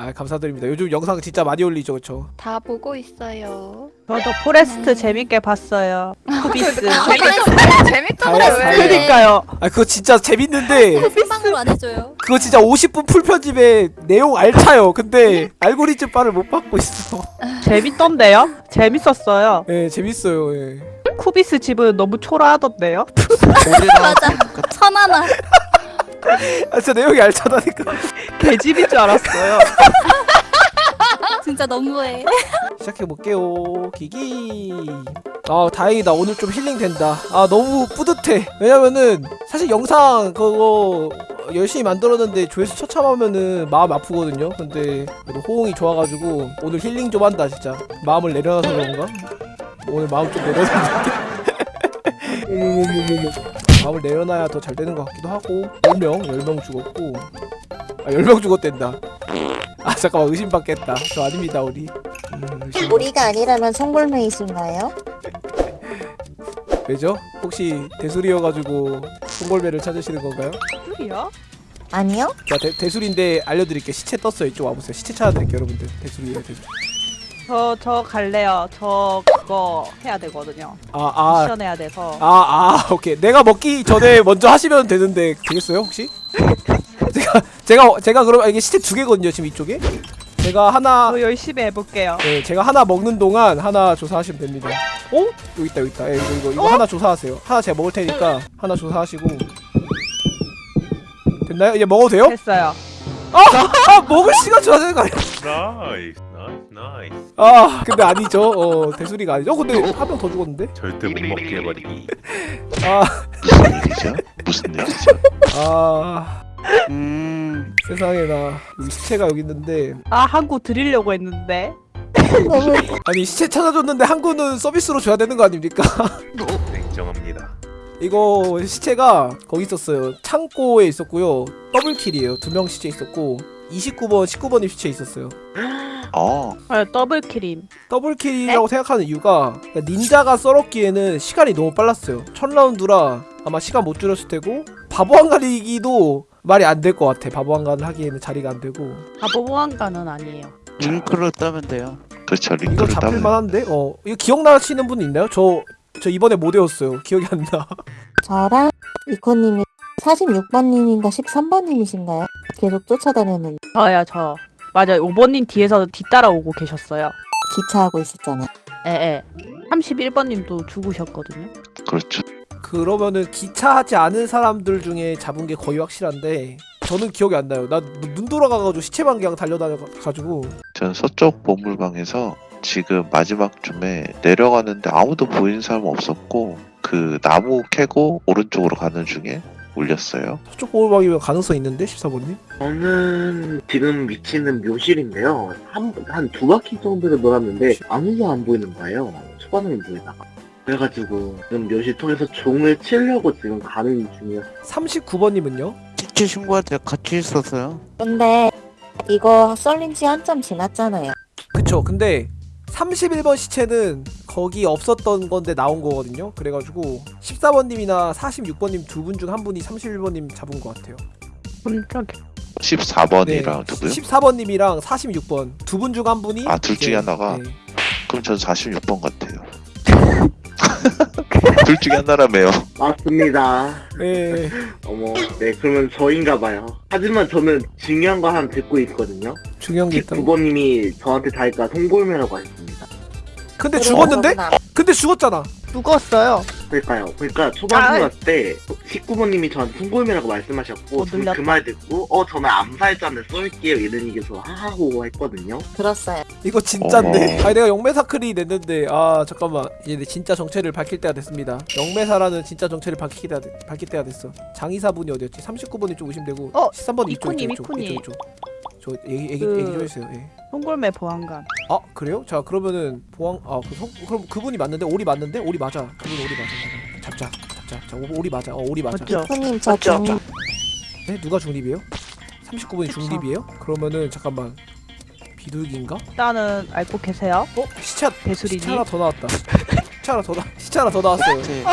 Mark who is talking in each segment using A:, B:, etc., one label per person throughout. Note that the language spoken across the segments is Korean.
A: 아 감사드립니다. 요즘 영상 진짜 많이 올리죠, 그쵸?
B: 다 보고 있어요.
C: 저도 포레스트 재밌게 봤어요. 쿠비스.
B: 재밌던데
A: 다이아, 다이아.
B: 왜?
C: 그러니까요.
A: 아 그거 진짜 재밌는데
D: 생방으로 안 해줘요.
A: 그거 진짜 50분 풀 편집에 내용 알차요. 근데 알고리즘 빨을 못 받고 있어.
C: 재밌던데요? 재밌었어요.
A: 예, 재밌어요. 예.
C: 쿠비스 집은 너무 초라하던데요?
D: 맞아. 천하나.
A: 아 진짜 내용이 알차다니까.
C: 개집인 줄 알았어요.
D: 진짜 너무해.
A: 시작해 볼게요. 기기. 아 다행이다. 오늘 좀 힐링 된다. 아 너무 뿌듯해. 왜냐면은 사실 영상 그거 열심히 만들었는데 조회수 처참하면은 마음 아프거든요. 근데 그래도 호응이 좋아가지고 오늘 힐링 좀 한다 진짜. 마음을 내려놔서 그런가? 오늘 마음 좀 내려놨는 데. 마음을 내려놔야 더 잘 되는 것 같기도 하고 10명 10명 죽었고 아 10명 죽었댄다 아 잠깐만 의심받겠다 저 아닙니다 우리 음, 의심.
E: 우리가 아니라면 송골매이신가요?
A: 왜죠? 혹시 대술이어가지고 송골매를 찾으시는 건가요?
C: 소리야?
E: 아니요?
A: 자 대, 대술인데 알려드릴게요 시체 떴어요 이쪽 와보세요 시체 찾아드릴게요 여러분들 대술이에요 대술
C: 저, 저 갈래요. 저 그거 해야 되거든요.
A: 아 아
C: 미션 해야 돼서.
A: 아, 아, 오케이. 내가 먹기 전에 먼저 하시면 되는데 되겠어요, 혹시? 제가 제가 제가 그럼 이게 시체 두 개거든요, 지금 이쪽에. 제가 하나
C: 저 열심히 해볼게요.
A: 네, 제가 하나 먹는 동안 하나 조사하시면 됩니다. 어? 여기 있다, 여기 있다. 예, 이거 이거 이거 하나 조사하세요. 하나 제가 먹을 테니까 하나 조사하시고. 됐나요? 이제 먹어도 돼요?
C: 됐어요.
A: 아, 먹을 시간 줘야 되는 거 아니야?
F: nice
A: 아, 근데 아니죠. 어, 대수리가 아니죠. 어, 근데 한 명 더 죽었는데?
F: 절대 못 먹게 해버리기
A: 아,
G: 무슨 일이죠? 무슨 일이죠?
A: 아,
G: 음,
A: 세상에 나 여기 시체가 여기 있는데
C: 아, 한 구 드리려고 했는데.
A: 아니 시체 찾아줬는데 한 구는 서비스로 줘야 되는 거 아닙니까?
F: 냉정합니다
A: 이거 시체가 거기 있었어요. 창고에 있었고요. double kill이에요. 두 명 시체 있었고 29번, 19번이 시체 있었어요.
G: 어,
C: 아, double
A: kill임. double kill이라고 생각하는 이유가 그러니까 닌자가 썰었기에는 시간이 너무 빨랐어요. 첫 라운드라 아마 시간 못 줄였을 테고 바보 한 가리기도 말이 안 될 것 같아. 바보 한가를 하기에는 자리가 안 되고
C: 바보보안가는 아니에요.
H: 링크를 따면 돼요.
G: 그렇죠.
A: 이거
G: 링크를
A: 잡힐
G: 따면
A: 만한데? 어 이거 기억나시는 분 있나요? 저 저 이번에 못 외웠어요. 기억이 안 나.
E: 저랑 이코님이 46번님인가 13번님이신가요? 계속 쫓아다녔는데
C: 저요, 저. 맞아요. 5번님 뒤에서 뒤따라오고 계셨어요.
E: 기차하고 있었잖아.
C: 에, 에. 31번님도 죽으셨거든요.
G: 그렇죠.
A: 그러면은 기차하지 않은 사람들 중에 잡은 게 거의 확실한데 저는 기억이 안 나요. 나 눈 돌아가가지고 시체만 그냥 달려다녀가지고
G: 전 서쪽 보물방에서 지금 마지막쯤에 내려가는데 아무도 보이는 사람 없었고 그 나무 캐고 오른쪽으로 가는 중에 울렸어요.
A: 서쪽 보호막이면 가능성 있는데 14번님?
I: 저는 지금 위치는 묘실인데요. 한, 한두 바퀴 정도를 돌았는데 아무도 안 보이는 거예요. 초반에 보이다가. 그래가지고 지금 묘실 통해서 종을 치려고 지금 가는 중이에요.
A: 39번님은요?
H: 시체 친구한테 같이 있었어요.
E: 근데 이거 썰린 지 한참 지났잖아요.
A: 그쵸. 근데 31번 시체는 거기 없었던 건데 나온 거거든요. 그래가지고 14번님이나 46번님 두 분 중 한 분이 31번님 잡은 것 같아요.
C: 음, 저기.
G: 14번이랑 누구요?
A: 14번님이랑 46번 두 분 중 한 분이
G: 아, 둘 중에 하나가?
A: 네.
G: 그럼 전 46번 같아요. 둘 중에 하나라며요.
I: 맞습니다.
A: 네.
I: 어머, 네, 그러면 저인가 봐요. 하지만 저는 중요한 거 하나 듣고 있거든요.
A: 중요한 게 있다고.
I: 19번님이 저한테 다니까 송골매라고 하셨습니다.
A: 근데 죽었는데? 근데 죽었잖아.
C: 죽었어요.
I: 그러니까요. 그러니까 초반에
C: 아.
I: 왔을 때 19번님이 저한테 송골매라고 말씀하셨고
C: 어,
I: 저는
C: 놀랐다.
I: 그 말 듣고 어 저는 암살자인데 쏠게요 이런 얘기에서 하하고 했거든요.
E: 들었어요.
A: 이거 진짠데.
G: 어머.
A: 아니 내가 영매사클이 냈는데 아 잠깐만 이제 내 진짜 정체를 밝힐 때가 됐습니다. 영매사라는 진짜 정체를 밝힐 때가, 돼- 밝힐 때가 됐어. 장의사분이 어디였지? 39번이 좀 의심되고
C: 어,
A: 13번 이쪽
C: 이코님,
A: 이쪽
C: 이코님.
A: 이쪽 이쪽. 저 얘기 얘기
C: 그-
A: 얘기 좀 해주세요. 예.
C: 송골매 보안관.
A: 아 그래요? 자 그러면은 보안 아 그, 성- 그럼 그분이 맞는데 오리 맞는데 오리 맞아. 그분 오리 맞아. 잡자 잡자. 자 오- 오리 맞아. 어 오리 맞아.
C: 맞죠?
E: 저
C: 맞죠?
E: 중...
A: 네 누가 중립이에요? 39번이
C: 그쵸.
A: 중립이에요? 그러면은 잠깐만 비둘기인가?
C: 일단은 알고 계세요.
A: 어 시체 시체
C: 배수리님.
A: 하나 더 나왔다. 시체 하나 더 나. 시체 하나 더 나왔어요.
H: 네.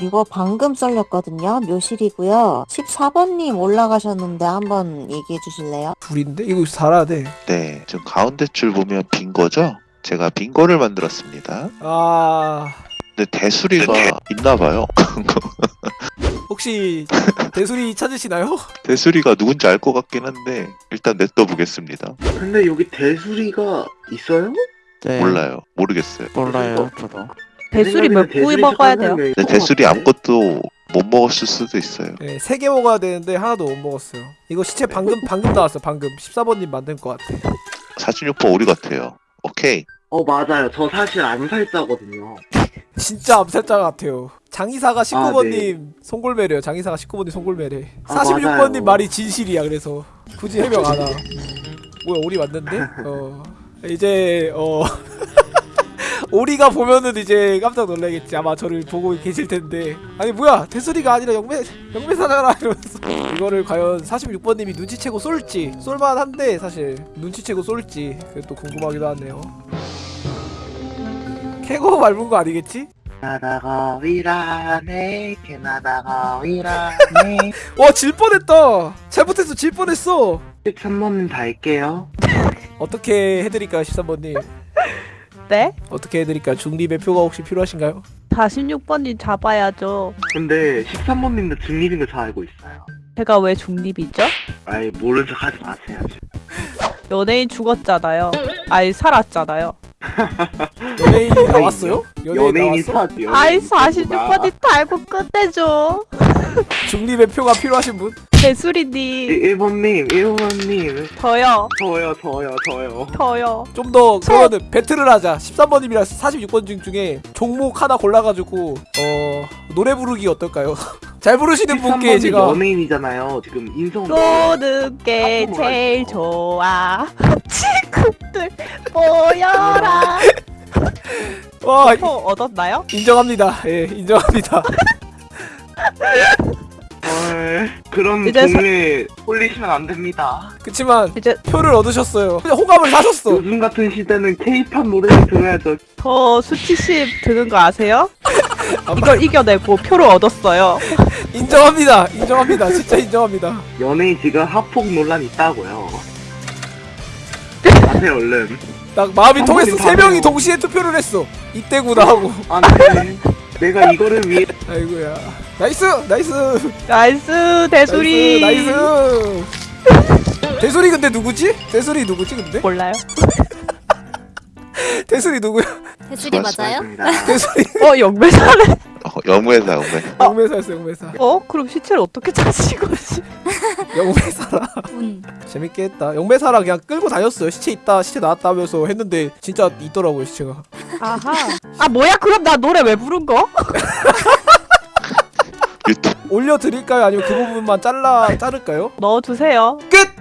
E: 이거 방금 썰렸거든요. 묘실이고요. 14번님 올라가셨는데 한번 얘기해 주실래요?
A: 둘인데 이거 살아야 돼.
G: 네, 지금 가운데 줄 보면 빈 거죠? 제가 빈 거를 만들었습니다.
A: 아
G: 근데 대수리가 있나 봐요.
A: 혹시 대수리 찾으시나요?
G: 대수리가 누군지 알 것 같긴 한데 일단 냅둬 보겠습니다.
I: 근데 여기 대수리가 있어요?
H: 네.
G: 몰라요. 모르겠어요.
H: 몰라요, 저도.
C: 대수리 몇 부위 먹어야 돼요?
G: 근데 대수리 아무것도 못 먹었을 수도 있어요.
A: 네, 세 개 먹어야 되는데 하나도 못 먹었어요. 이거 시체 방금 방금 나왔어. 방금 14번님 만든 것 같아.
G: 46번 오리 같아요. 오케이.
I: 어 맞아요. 저 사실 암살자거든요.
A: 진짜 암살자 같아요. 장이사가
I: 아,
A: 19번님 송골매래요. 장이사가 19번님 송골매래.
I: 아,
A: 46번님
I: 맞아요.
A: 말이 진실이야. 그래서 굳이 해명 안 하. 뭐야 오리 맞는데? 어 이제 어 오리가 보면은 이제 깜짝 놀라겠지. 아마 저를 보고 계실 텐데. 아니 뭐야? 대수리가 아니라 영매 영매사잖아 이러면서. 이거를 과연 46번님이 눈치채고 쏠지. 쏠만한데 사실 눈치채고 쏠지. 그게 또 궁금하기도 하네요. 캐고 밟은 거 아니겠지?
I: 나다가 위라네 캐나다가 위라네.
A: 와질 뻔했다. 잘못했어 질 뻔했어.
I: 13번님 다 할게요.
A: 어떻게 해드릴까요 13번님
C: 네?
A: 어떻게 해드릴까요 중립의 표가 혹시 필요하신가요
C: 46번님 잡아야죠.
I: 근데 13번님도 중립인 거 잘 알고 있어요
C: 제가 왜 중립이죠?
I: 아이 모른 척 하지 마세요.
C: 연예인 죽었잖아요. 아니 살았잖아요.
A: 연예인이 나왔어요? 연예인?
I: 사지
C: 아이 46번님 달고 끝내줘.
A: 중립의 표가 필요하신 분?
C: 대수리님
I: 1번님 1번님
C: 저요
I: 저요 저요 저요
C: 저요.
A: 좀 더 그러면은 배틀을 하자 13번님이랑 46번 중 중에 종목 하나 골라가지고 어 노래 부르기 어떨까요? 잘 부르시는 분께
I: 13번님
A: 제가
I: 연예인이잖아요 지금 인성
C: 노는 게
I: 아,
C: 제일 좋아. 친구들 모여라. 와표 얻었나요?
A: 인정합니다. 예 인정합니다.
I: 헐 그런
C: 이제 사-
I: 동네 홀리시면 안 됩니다.
A: 그치만
C: 이제
A: 표를 얻으셨어요. 호감을 사셨어.
I: 요즘 같은 시대는 케이팝 노래를 들어야죠.
C: 저 수치심 드는 거 아세요? 이걸 이겨내고 표를 얻었어요.
A: 인정합니다. 인정합니다. 진짜 인정합니다.
I: 연예인 지금 합폭 논란 있다고요 아세요 얼른
A: 딱 마음이
I: 한
A: 통했어
I: 세다
A: 명이. 동시에 투표를 했어 이때구나 하고
I: 안돼 내가 이거를 위해
A: 아이고야 나이스 나이스
C: 나이스 대수리.
A: 나이스 나이스 대소리 근데 누구지? 대소리 누구지 근데?
C: 몰라요.
A: 대소리 누구야?
D: 대출이 맞아요?
A: 대소리
C: 어 영매사래.
G: 어, 영무회사 영무회.
A: 영매사였어 영매사
C: 어 그럼 시체를 어떻게 찾으신 거지?
A: 영매사라
D: 운.
A: 재밌게 했다 영매사라 그냥 끌고 다녔어요 시체 있다 시체 나왔다 하면서 했는데 진짜 있더라고요 시체가
C: 아하. 아 뭐야 그럼 나 노래 왜 부른 거?
A: 올려드릴까요? 아니면 그 부분만 잘라 자를까요?
C: 넣어주세요.
A: 끝!